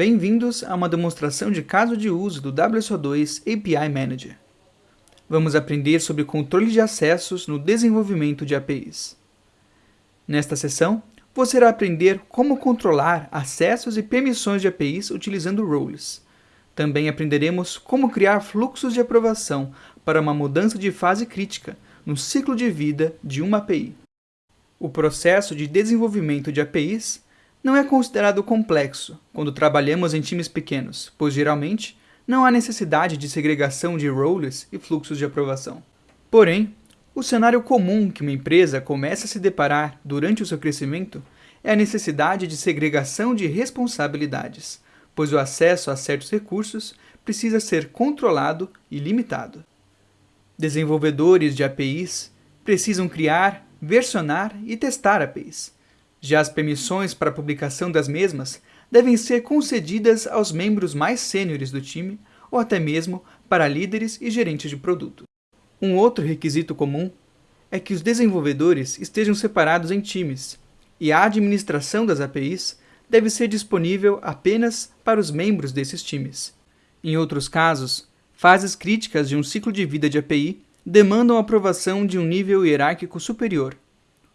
Bem-vindos a uma demonstração de caso de uso do WSO2 API Manager. Vamos aprender sobre controle de acessos no desenvolvimento de APIs. Nesta sessão, você irá aprender como controlar acessos e permissões de APIs utilizando roles. Também aprenderemos como criar fluxos de aprovação para uma mudança de fase crítica no ciclo de vida de uma API. O processo de desenvolvimento de APIs não é considerado complexo quando trabalhamos em times pequenos, pois geralmente não há necessidade de segregação de roles e fluxos de aprovação. Porém, o cenário comum que uma empresa começa a se deparar durante o seu crescimento é a necessidade de segregação de responsabilidades, pois o acesso a certos recursos precisa ser controlado e limitado. Desenvolvedores de APIs precisam criar, versionar e testar APIs, já as permissões para publicação das mesmas devem ser concedidas aos membros mais sêniores do time ou até mesmo para líderes e gerentes de produto. Um outro requisito comum é que os desenvolvedores estejam separados em times e a administração das APIs deve ser disponível apenas para os membros desses times. Em outros casos, fases críticas de um ciclo de vida de API demandam aprovação de um nível hierárquico superior,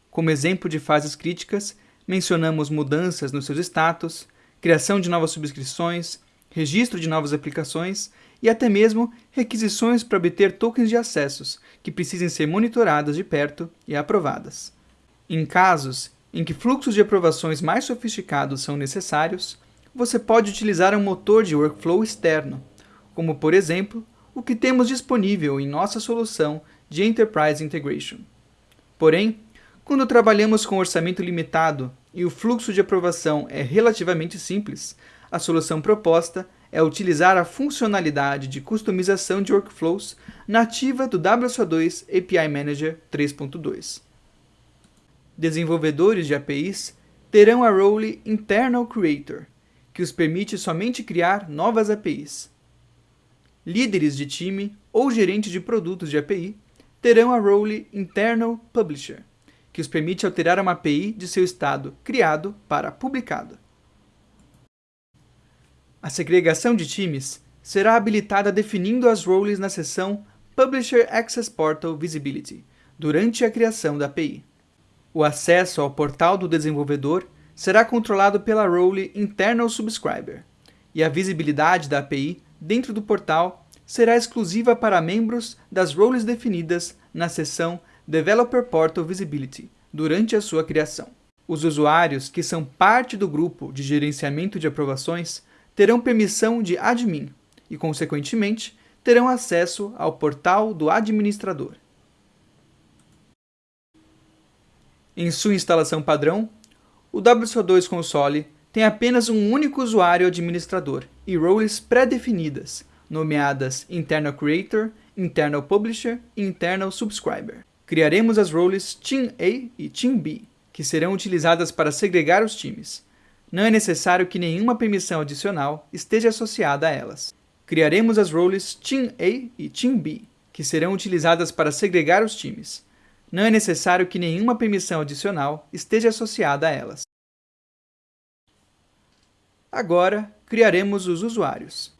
como exemplo de fases críticas, mencionamos mudanças nos seus status, criação de novas subscrições, registro de novas aplicações e até mesmo requisições para obter tokens de acessos, que precisem ser monitoradas de perto e aprovadas. Em casos em que fluxos de aprovações mais sofisticados são necessários, você pode utilizar um motor de workflow externo, como por exemplo, o que temos disponível em nossa solução de Enterprise Integration. Porém, quando trabalhamos com orçamento limitado e o fluxo de aprovação é relativamente simples, a solução proposta é utilizar a funcionalidade de customização de workflows nativa do WSO2 API Manager 3.2. Desenvolvedores de APIs terão a role Internal Creator, que os permite somente criar novas APIs. Líderes de time ou gerentes de produtos de API terão a role Internal Publisher, que os permite alterar uma API de seu estado criado para publicado. A segregação de times será habilitada definindo as roles na seção Publisher Access Portal Visibility, durante a criação da API. O acesso ao portal do desenvolvedor será controlado pela role Internal Subscriber, e a visibilidade da API dentro do portal será exclusiva para membros das roles definidas na seção Developer Portal Visibility, durante a sua criação. Os usuários que são parte do grupo de gerenciamento de aprovações terão permissão de admin e, consequentemente, terão acesso ao portal do administrador. Em sua instalação padrão, o WSO2 Console tem apenas um único usuário administrador e roles pré-definidas, nomeadas Internal Creator, Internal Publisher e Internal Subscriber. Criaremos as roles Team A e Team B, que serão utilizadas para segregar os times. Não é necessário que nenhuma permissão adicional esteja associada a elas. Criaremos as roles Team A e Team B, que serão utilizadas para segregar os times. Não é necessário que nenhuma permissão adicional esteja associada a elas. Agora, criaremos os usuários.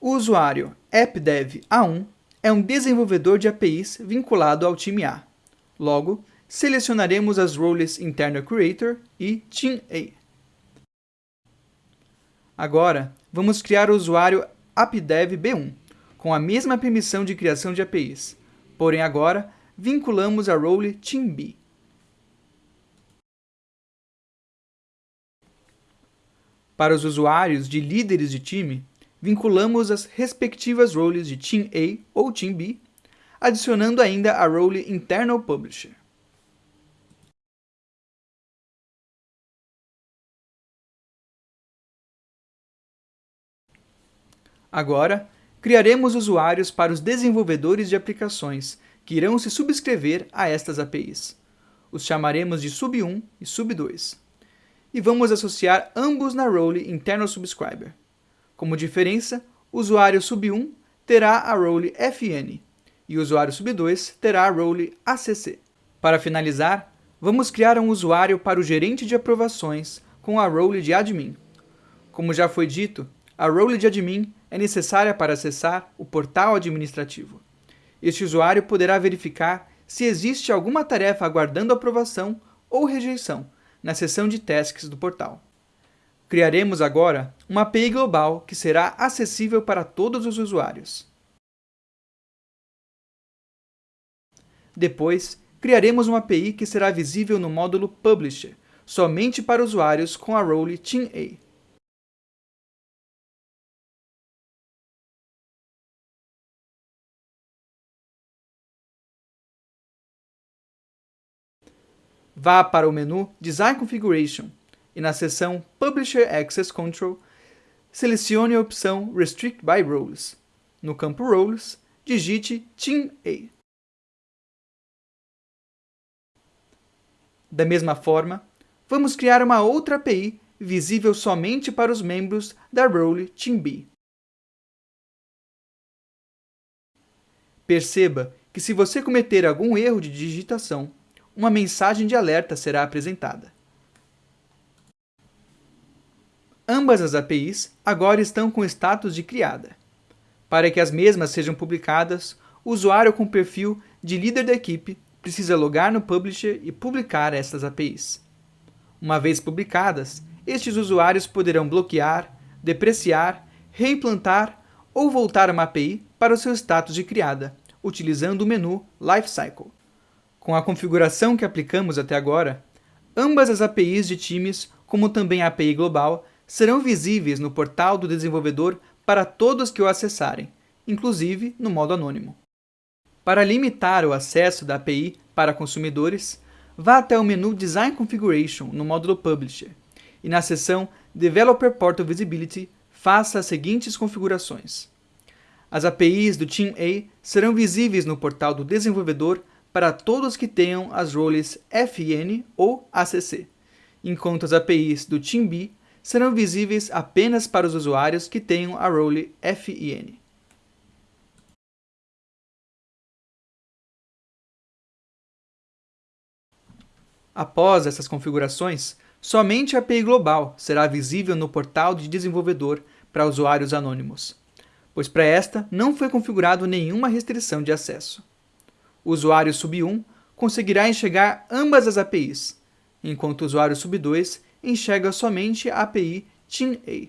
O usuário appdev.a1 é um desenvolvedor de APIs vinculado ao time A. Logo, selecionaremos as roles Internal Creator e Team A. Agora, vamos criar o usuário appdev B1, com a mesma permissão de criação de APIs, porém agora vinculamos a role Team B. Para os usuários de líderes de time, vinculamos as respectivas roles de Team A ou Team B, adicionando ainda a role Internal Publisher. Agora, criaremos usuários para os desenvolvedores de aplicações que irão se subscrever a estas APIs. Os chamaremos de Sub1 e Sub2. E vamos associar ambos na role Internal Subscriber. Como diferença, o usuário sub1 terá a role fn e o usuário sub2 terá a role acc. Para finalizar, vamos criar um usuário para o gerente de aprovações com a role de admin. Como já foi dito, a role de admin é necessária para acessar o portal administrativo. Este usuário poderá verificar se existe alguma tarefa aguardando aprovação ou rejeição na seção de tasks do portal. Criaremos agora uma API global que será acessível para todos os usuários. Depois, criaremos uma API que será visível no módulo Publisher, somente para usuários com a role TeamA. Vá para o menu Design Configuration e na seção Publisher Access Control, selecione a opção Restrict by Roles. No campo Roles, digite TeamA. Da mesma forma, vamos criar uma outra API visível somente para os membros da role TeamB. Perceba que se você cometer algum erro de digitação, uma mensagem de alerta será apresentada. Ambas as APIs agora estão com status de criada. Para que as mesmas sejam publicadas, o usuário com perfil de líder da equipe precisa logar no Publisher e publicar estas APIs. Uma vez publicadas, estes usuários poderão bloquear, depreciar, reimplantar ou voltar uma API para o seu status de criada, utilizando o menu Lifecycle. Com a configuração que aplicamos até agora, ambas as APIs de times, como também a API global, serão visíveis no portal do desenvolvedor para todos que o acessarem, inclusive no modo anônimo. Para limitar o acesso da API para consumidores, vá até o menu Design Configuration no módulo Publisher e na seção Developer Portal Visibility faça as seguintes configurações. As APIs do Team A serão visíveis no portal do desenvolvedor para todos que tenham as roles FIN ou ACC, enquanto as APIs do Team B serão visíveis apenas para os usuários que tenham a role FIN. Após essas configurações, somente a API global será visível no portal de desenvolvedor para usuários anônimos, pois para esta não foi configurado nenhuma restrição de acesso o usuário sub1 conseguirá enxergar ambas as APIs, enquanto o usuário sub2 enxerga somente a API TeamA.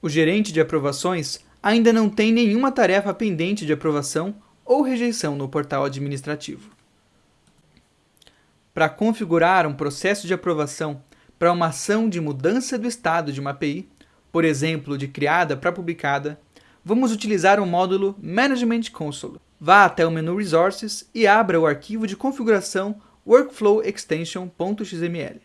O gerente de aprovações ainda não tem nenhuma tarefa pendente de aprovação ou rejeição no portal administrativo. Para configurar um processo de aprovação para uma ação de mudança do estado de uma API, por exemplo, de criada para publicada, vamos utilizar o módulo Management Console. Vá até o menu Resources e abra o arquivo de configuração Workflow Extension.xml.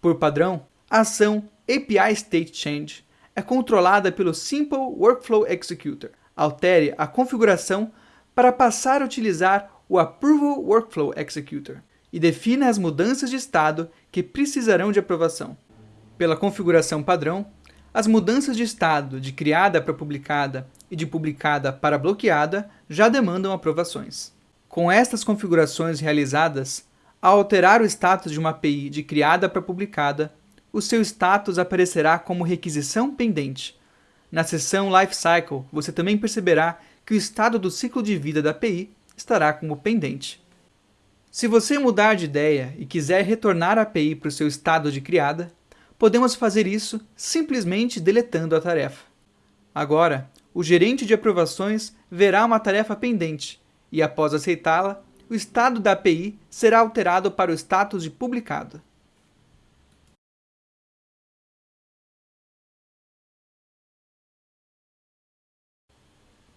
Por padrão, a ação API State Change é controlada pelo Simple Workflow Executor. Altere a configuração para passar a utilizar o Approval Workflow Executor e defina as mudanças de estado que precisarão de aprovação. Pela configuração padrão, as mudanças de estado de criada para publicada e de publicada para bloqueada já demandam aprovações. Com estas configurações realizadas, ao alterar o status de uma API de criada para publicada, o seu status aparecerá como requisição pendente. Na seção Lifecycle, você também perceberá que o estado do ciclo de vida da API estará como pendente. Se você mudar de ideia e quiser retornar a API para o seu estado de criada, podemos fazer isso simplesmente deletando a tarefa. Agora, o gerente de aprovações verá uma tarefa pendente e, após aceitá-la, o estado da API será alterado para o status de publicado.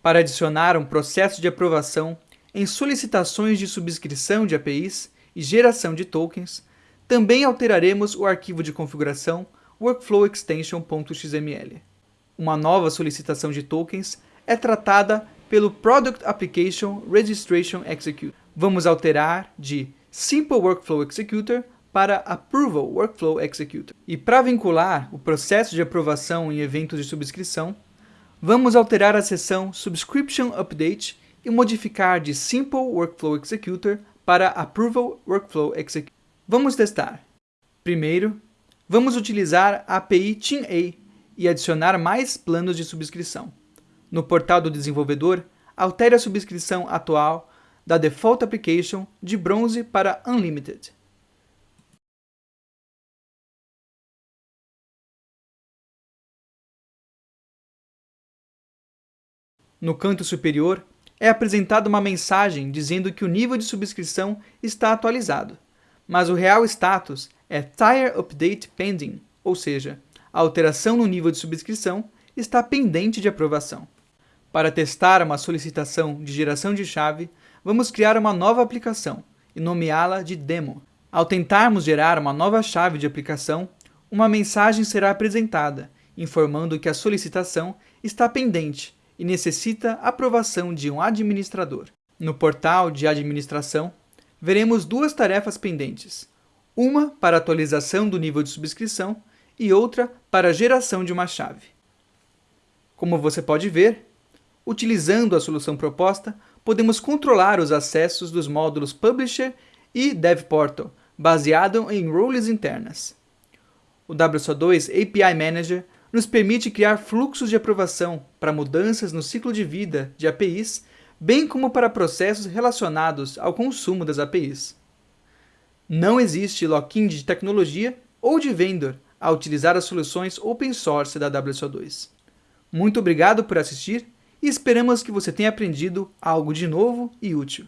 Para adicionar um processo de aprovação em solicitações de subscrição de APIs e geração de tokens, também alteraremos o arquivo de configuração workflowextension.xml uma nova solicitação de tokens é tratada pelo Product Application Registration Execute. Vamos alterar de Simple Workflow Executor para Approval Workflow Executor. E para vincular o processo de aprovação em eventos de subscrição, vamos alterar a seção Subscription Update e modificar de Simple Workflow Executor para Approval Workflow Executor. Vamos testar. Primeiro, Vamos utilizar a API TeamA e adicionar mais planos de subscrição. No portal do desenvolvedor, altere a subscrição atual da Default Application de bronze para Unlimited. No canto superior, é apresentada uma mensagem dizendo que o nível de subscrição está atualizado, mas o real status é Tire Update Pending, ou seja, a alteração no nível de subscrição está pendente de aprovação. Para testar uma solicitação de geração de chave, vamos criar uma nova aplicação e nomeá-la de Demo. Ao tentarmos gerar uma nova chave de aplicação, uma mensagem será apresentada, informando que a solicitação está pendente e necessita aprovação de um administrador. No portal de administração, veremos duas tarefas pendentes, uma para atualização do nível de subscrição e outra para geração de uma chave. Como você pode ver, utilizando a solução proposta, podemos controlar os acessos dos módulos Publisher e DevPortal, baseado em roles internas. O WSO2 API Manager nos permite criar fluxos de aprovação para mudanças no ciclo de vida de APIs, bem como para processos relacionados ao consumo das APIs. Não existe lock-in de tecnologia ou de vendor a utilizar as soluções open source da WSO2. Muito obrigado por assistir e esperamos que você tenha aprendido algo de novo e útil.